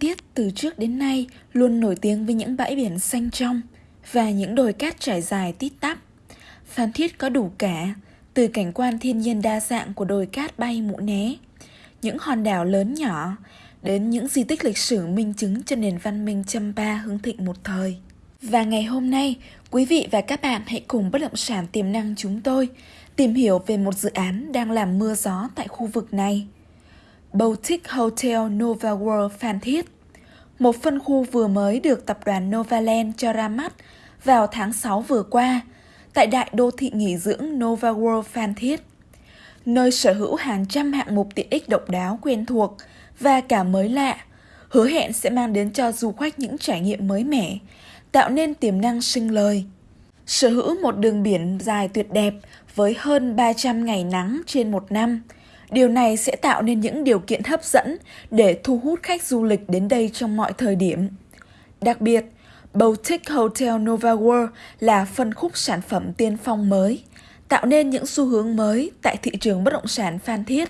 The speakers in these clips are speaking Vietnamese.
Tiết từ trước đến nay luôn nổi tiếng với những bãi biển xanh trong và những đồi cát trải dài tít tắp. Phan Thiết có đủ cả, từ cảnh quan thiên nhiên đa dạng của đồi cát bay mũ né, những hòn đảo lớn nhỏ, đến những di tích lịch sử minh chứng cho nền văn minh Champa hưng thịnh một thời. Và ngày hôm nay, quý vị và các bạn hãy cùng bất động sản tiềm năng chúng tôi tìm hiểu về một dự án đang làm mưa gió tại khu vực này. Boutique Hotel Nova World Phan Thiết một phân khu vừa mới được tập đoàn Novaland cho ra mắt vào tháng 6 vừa qua tại đại đô thị nghỉ dưỡng Nova World Phan Thiết, nơi sở hữu hàng trăm hạng mục tiện ích độc đáo quen thuộc và cả mới lạ, hứa hẹn sẽ mang đến cho du khách những trải nghiệm mới mẻ, tạo nên tiềm năng sinh lời. Sở hữu một đường biển dài tuyệt đẹp với hơn 300 ngày nắng trên một năm, Điều này sẽ tạo nên những điều kiện hấp dẫn để thu hút khách du lịch đến đây trong mọi thời điểm. Đặc biệt, Boutique Hotel Nova World là phân khúc sản phẩm tiên phong mới, tạo nên những xu hướng mới tại thị trường bất động sản Phan Thiết.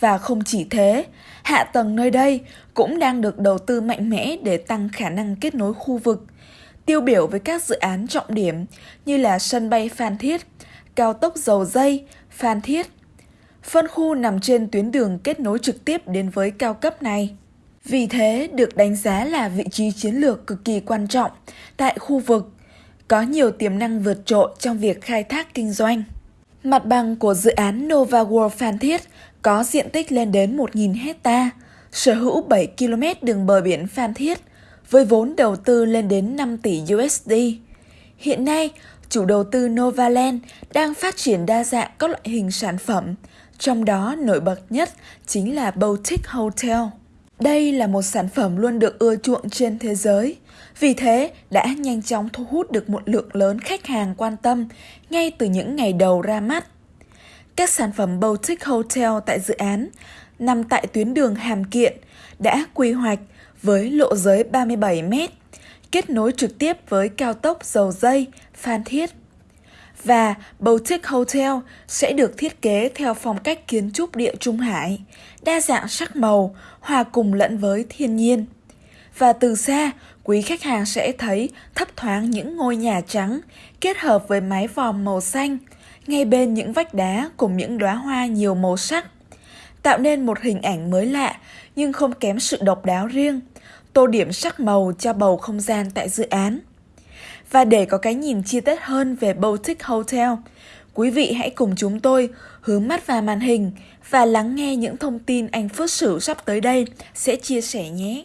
Và không chỉ thế, hạ tầng nơi đây cũng đang được đầu tư mạnh mẽ để tăng khả năng kết nối khu vực, tiêu biểu với các dự án trọng điểm như là sân bay Phan Thiết, cao tốc dầu dây, Phan Thiết, Phân khu nằm trên tuyến đường kết nối trực tiếp đến với cao cấp này. Vì thế, được đánh giá là vị trí chiến lược cực kỳ quan trọng tại khu vực, có nhiều tiềm năng vượt trội trong việc khai thác kinh doanh. Mặt bằng của dự án Nova World Phan Thiết có diện tích lên đến 1.000 hecta, sở hữu 7 km đường bờ biển Phan Thiết, với vốn đầu tư lên đến 5 tỷ USD. Hiện nay, chủ đầu tư Novaland đang phát triển đa dạng các loại hình sản phẩm, trong đó nổi bật nhất chính là Boutique Hotel. Đây là một sản phẩm luôn được ưa chuộng trên thế giới, vì thế đã nhanh chóng thu hút được một lượng lớn khách hàng quan tâm ngay từ những ngày đầu ra mắt. Các sản phẩm Boutique Hotel tại dự án nằm tại tuyến đường Hàm Kiện đã quy hoạch với lộ giới 37 m, kết nối trực tiếp với cao tốc dầu dây Phan Thiết và Boutique Hotel sẽ được thiết kế theo phong cách kiến trúc địa Trung Hải, đa dạng sắc màu, hòa cùng lẫn với thiên nhiên. Và từ xa, quý khách hàng sẽ thấy thấp thoáng những ngôi nhà trắng kết hợp với mái vòm màu xanh, ngay bên những vách đá cùng những đóa hoa nhiều màu sắc, tạo nên một hình ảnh mới lạ nhưng không kém sự độc đáo riêng, tô điểm sắc màu cho bầu không gian tại dự án. Và để có cái nhìn chi tiết hơn về Boutique Hotel, quý vị hãy cùng chúng tôi hướng mắt vào màn hình và lắng nghe những thông tin anh Phước Sử sắp tới đây sẽ chia sẻ nhé.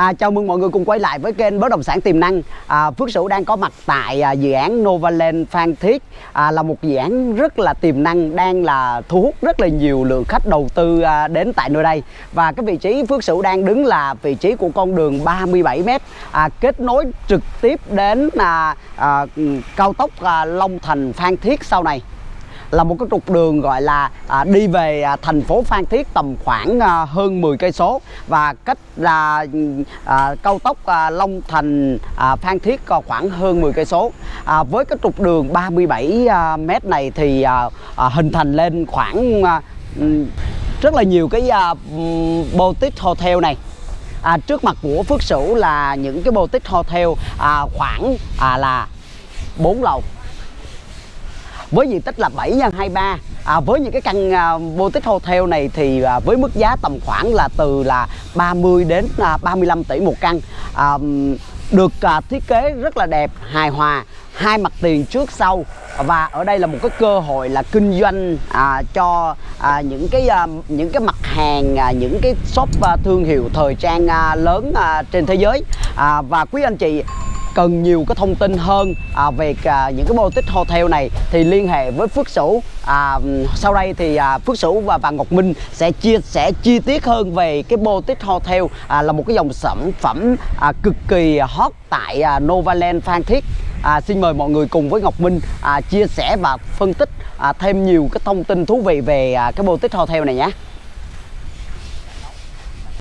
À, chào mừng mọi người cùng quay lại với kênh bất động sản tiềm năng. À, Phước Sửu đang có mặt tại à, dự án Novaland Phan Thiết. À, là một dự án rất là tiềm năng đang là thu hút rất là nhiều lượng khách đầu tư à, đến tại nơi đây. Và cái vị trí Phước Sửu đang đứng là vị trí của con đường 37m à, kết nối trực tiếp đến à, à, ừ, cao tốc à, Long Thành Phan Thiết sau này là một cái trục đường gọi là à, đi về à, thành phố Phan Thiết tầm khoảng à, hơn 10 cây số. Và cách là à, cao tốc à, Long Thành à, Phan Thiết à, khoảng hơn 10 cây số. À, với cái trục đường 37 à, m này thì à, à, hình thành lên khoảng à, rất là nhiều cái à, boutique hotel này. À, trước mặt của Phước Sửu là những cái boutique hotel à, khoảng à, là 4 lầu với diện tích là 7 x 23 à, với những cái căn à, boutique hotel này thì à, với mức giá tầm khoảng là từ là 30 đến à, 35 tỷ một căn. À, được à, thiết kế rất là đẹp hài hòa hai mặt tiền trước sau. Và ở đây là một cái cơ hội là kinh doanh à, cho à, những cái à, những cái mặt hàng à, những cái shop à, thương hiệu thời trang à, lớn à, trên thế giới. À, và quý anh chị cần nhiều cái thông tin hơn à, về à, những cái boutique hotel này. Thì liên hệ với Phước Sửu à, sau đây thì à, Phước Sửu và bà Ngọc Minh sẽ chia sẻ chi tiết hơn về cái boutique hotel à, là một cái dòng sản phẩm à, cực kỳ hot tại à, Novaland Phan Thiết. À, xin mời mọi người cùng với Ngọc Minh à, chia sẻ và phân tích à, thêm nhiều cái thông tin thú vị về à, cái boutique hotel này nhé.